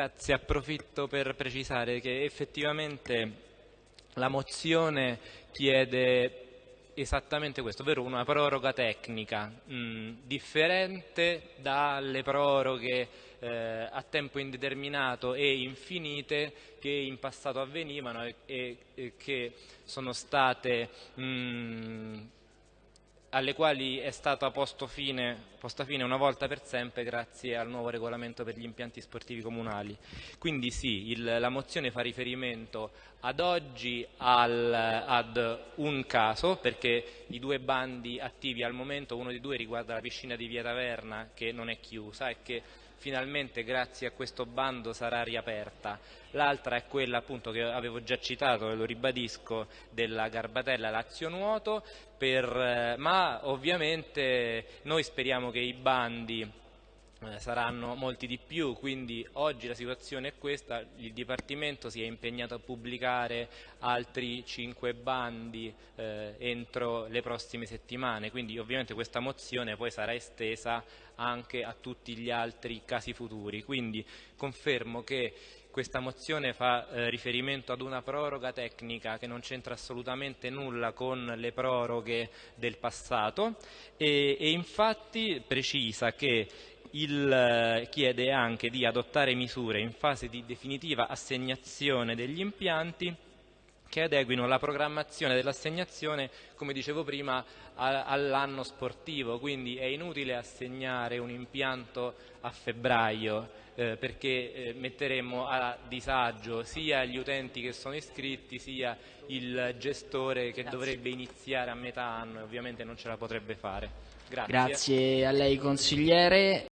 Grazie, approfitto per precisare che effettivamente la mozione chiede esattamente questo, ovvero una proroga tecnica mh, differente dalle proroghe eh, a tempo indeterminato e infinite che in passato avvenivano e, e, e che sono state mh, alle quali è stata fine, posta fine una volta per sempre grazie al nuovo regolamento per gli impianti sportivi comunali. Quindi sì, il, la mozione fa riferimento ad oggi al, ad un caso, perché i due bandi attivi al momento, uno dei due riguarda la piscina di Via Taverna che non è chiusa e che finalmente grazie a questo bando sarà riaperta. L'altra è quella appunto che avevo già citato e lo ribadisco della Garbatella Lazio Nuoto, per, eh, ma ovviamente noi speriamo che i bandi eh, saranno molti di più, quindi oggi la situazione è questa, il Dipartimento si è impegnato a pubblicare altri 5 bandi eh, entro le prossime settimane, quindi ovviamente questa mozione poi sarà estesa anche a tutti gli altri casi futuri, quindi confermo che questa mozione fa eh, riferimento ad una proroga tecnica che non c'entra assolutamente nulla con le proroghe del passato e, e infatti precisa che il, eh, chiede anche di adottare misure in fase di definitiva assegnazione degli impianti che adeguino la programmazione dell'assegnazione, come dicevo prima, all'anno sportivo, quindi è inutile assegnare un impianto a febbraio eh, perché eh, metteremo a disagio sia gli utenti che sono iscritti sia il gestore che Grazie. dovrebbe iniziare a metà anno e ovviamente non ce la potrebbe fare. Grazie, Grazie a lei consigliere.